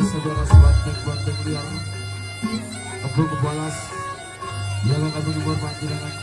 saudara sebanting-banting liar aku kebalas Yang akan menghormati dengan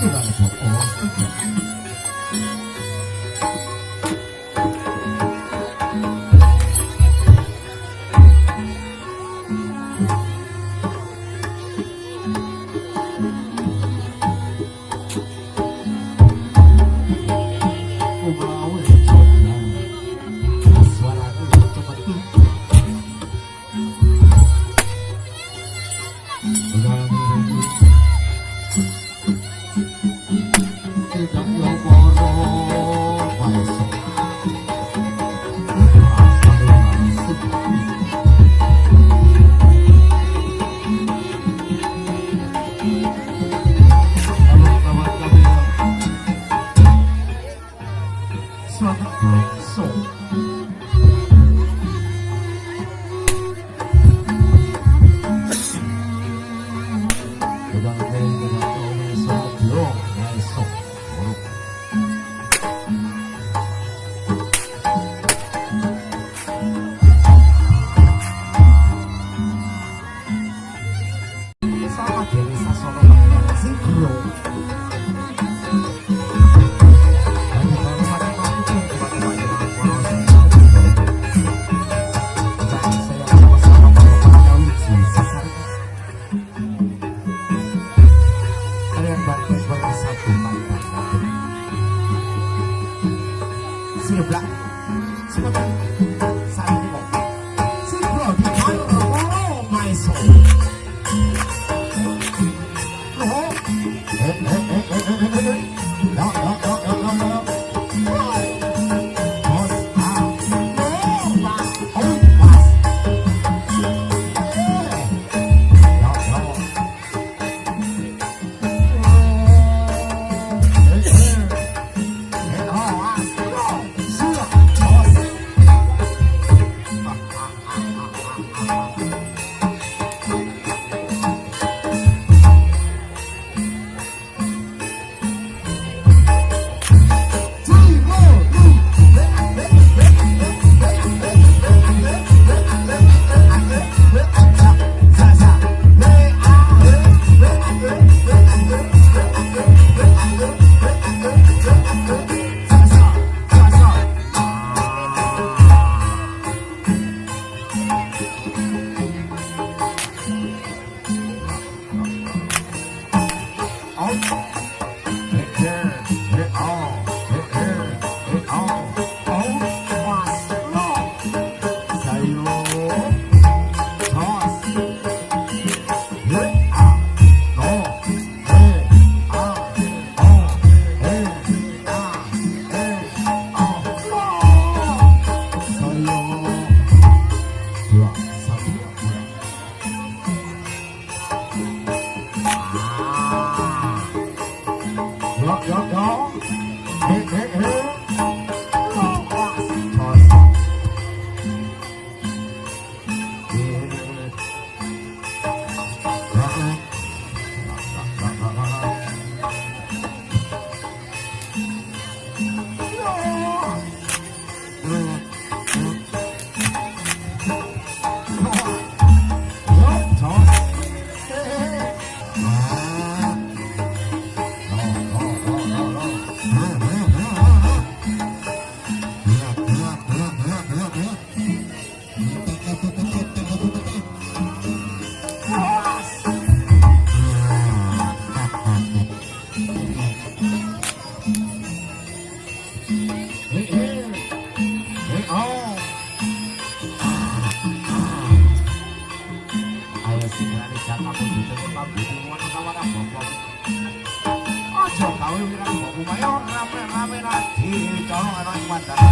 ットなの送。Hey, hey, hey. aguanta.